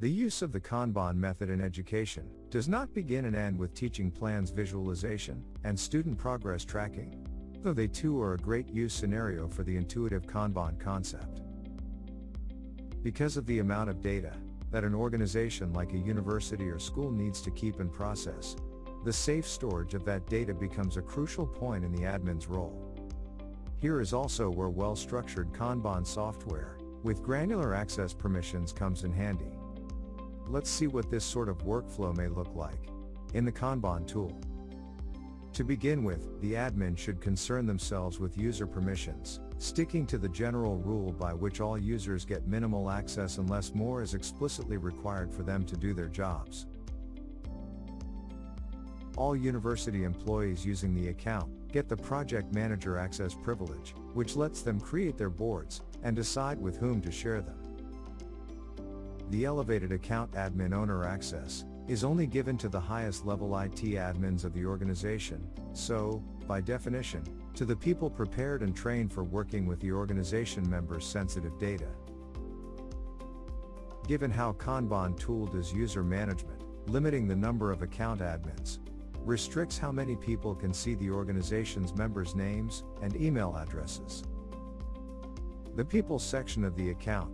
The use of the Kanban method in education does not begin and end with teaching plans visualization and student progress tracking, though they too are a great use scenario for the intuitive Kanban concept. Because of the amount of data that an organization like a university or school needs to keep and process, the safe storage of that data becomes a crucial point in the admin's role. Here is also where well-structured Kanban software, with granular access permissions comes in handy. Let's see what this sort of workflow may look like in the Kanban tool. To begin with, the admin should concern themselves with user permissions, sticking to the general rule by which all users get minimal access unless more is explicitly required for them to do their jobs all university employees using the account get the project manager access privilege, which lets them create their boards and decide with whom to share them. The elevated account admin owner access is only given to the highest level IT admins of the organization, so, by definition, to the people prepared and trained for working with the organization members' sensitive data. Given how Kanban tool does user management, limiting the number of account admins, restricts how many people can see the organization's members' names and email addresses. The People section of the account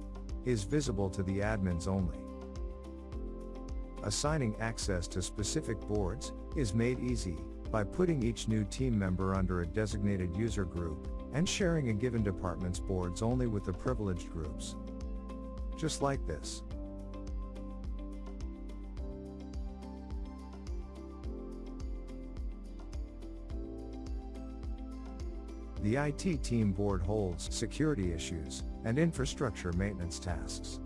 is visible to the admins only. Assigning access to specific boards is made easy by putting each new team member under a designated user group and sharing a given department's boards only with the privileged groups. Just like this. The IT team board holds security issues and infrastructure maintenance tasks.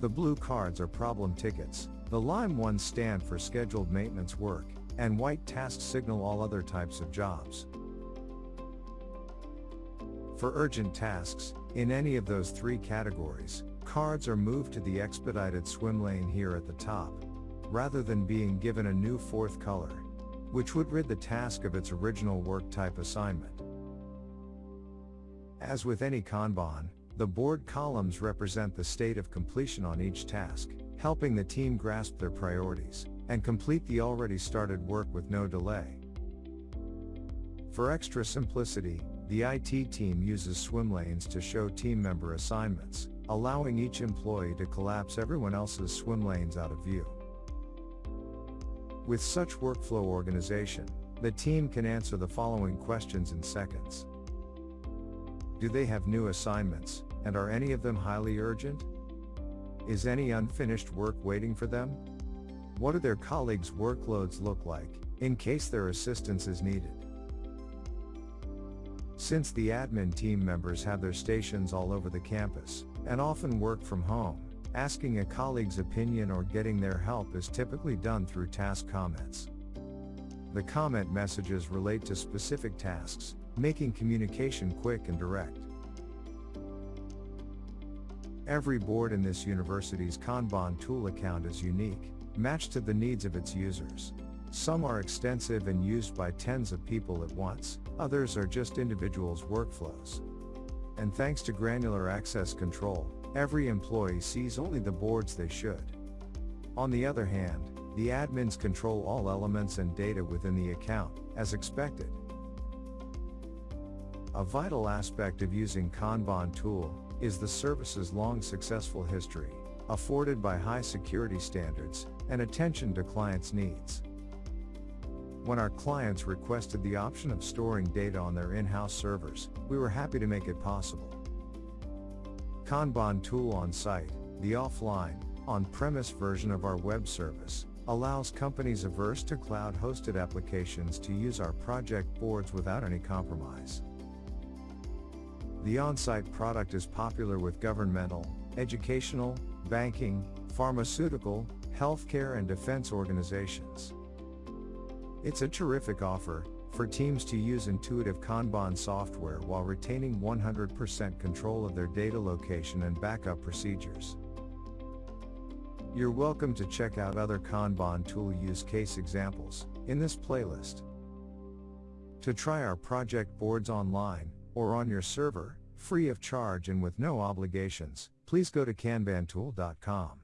The blue cards are problem tickets, the lime ones stand for scheduled maintenance work, and white tasks signal all other types of jobs. For urgent tasks, in any of those three categories, cards are moved to the expedited swim lane here at the top, rather than being given a new fourth color, which would rid the task of its original work type assignment. As with any Kanban, the board columns represent the state of completion on each task, helping the team grasp their priorities and complete the already started work with no delay. For extra simplicity, the IT team uses swim lanes to show team member assignments, allowing each employee to collapse everyone else's swim lanes out of view. With such workflow organization, the team can answer the following questions in seconds. Do they have new assignments, and are any of them highly urgent? Is any unfinished work waiting for them? What do their colleagues' workloads look like, in case their assistance is needed? Since the admin team members have their stations all over the campus, and often work from home, asking a colleague's opinion or getting their help is typically done through task comments. The comment messages relate to specific tasks, making communication quick and direct. Every board in this university's Kanban tool account is unique, matched to the needs of its users. Some are extensive and used by tens of people at once, others are just individuals' workflows. And thanks to granular access control, every employee sees only the boards they should. On the other hand, the admins control all elements and data within the account, as expected. A vital aspect of using Kanban tool is the service's long successful history, afforded by high security standards and attention to clients' needs. When our clients requested the option of storing data on their in-house servers, we were happy to make it possible. Kanban tool on site, the offline, on-premise version of our web service, allows companies averse to cloud-hosted applications to use our project boards without any compromise. The on-site product is popular with governmental, educational, banking, pharmaceutical, healthcare and defense organizations. It's a terrific offer for teams to use intuitive Kanban software while retaining 100% control of their data location and backup procedures. You're welcome to check out other Kanban tool use case examples in this playlist. To try our project boards online, or on your server, free of charge and with no obligations, please go to kanbantool.com.